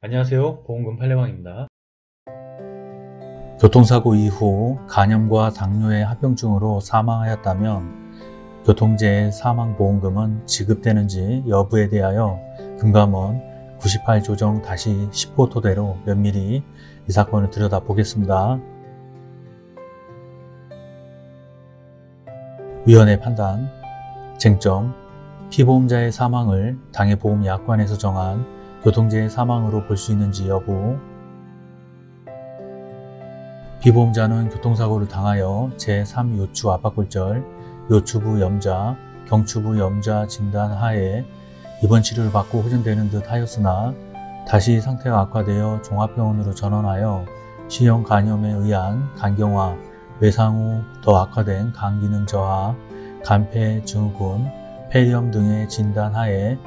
안녕하세요. 보험금 팔례방입니다. 교통사고 이후 간염과 당뇨의 합병증으로 사망하였다면 교통재해 사망보험금은 지급되는지 여부에 대하여 금감원 98 조정 10호 토대로 면밀히 이 사건을 들여다보겠습니다. 위원회 판단. 쟁점. 피보험자의 사망을 당해 보험약관에서 정한 교통재해 사망으로 볼 수 있는지 여부. 피보험자는 교통사고를 당하여 제3요추 압박골절, 요추부 염자, 경추부 염자 진단 하에 입원 치료를 받고 호전되는 듯 하였으나 다시 상태가 악화되어 종합병원으로 전원하여 시형 간염에 의한 간경화, 외상 후 더 악화된 간기능 저하, 간폐 증후군, 폐렴 등의 진단 하에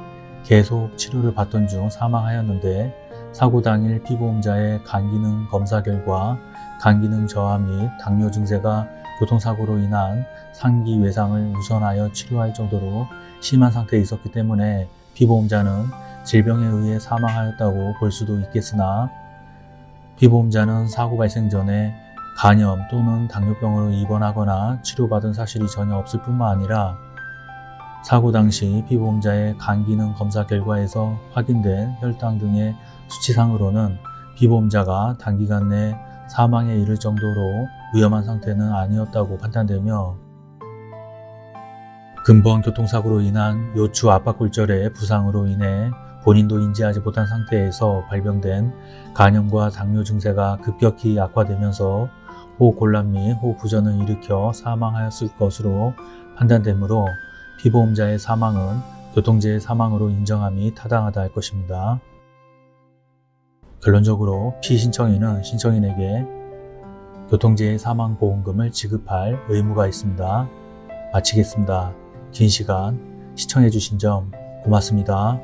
계속 치료를 받던 중 사망하였는데 사고 당일 피보험자의 간기능 검사 결과 간기능 저하 및 당뇨 증세가 교통사고로 인한 상기 외상을 우선하여 치료할 정도로 심한 상태에 있었기 때문에 피보험자는 질병에 의해 사망하였다고 볼 수도 있겠으나 피보험자는 사고 발생 전에 간염 또는 당뇨병으로 입원하거나 치료받은 사실이 전혀 없을 뿐만 아니라 사고 당시 피보험자의 간 기능 검사 결과에서 확인된 혈당 등의 수치상으로는 피보험자가 단기간 내 사망에 이를 정도로 위험한 상태는 아니었다고 판단되며 근본 교통사고로 인한 요추 압박골절의 부상으로 인해 본인도 인지하지 못한 상태에서 발병된 간염과 당뇨 증세가 급격히 악화되면서 호흡곤란 및 호흡부전을 일으켜 사망하였을 것으로 판단되므로 피보험자의 사망은 교통재해 사망으로 인정함이 타당하다 할 것입니다. 결론적으로 피신청인은 신청인에게 교통재해 사망보험금을 지급할 의무가 있습니다. 마치겠습니다. 긴 시간 시청해주신 점 고맙습니다.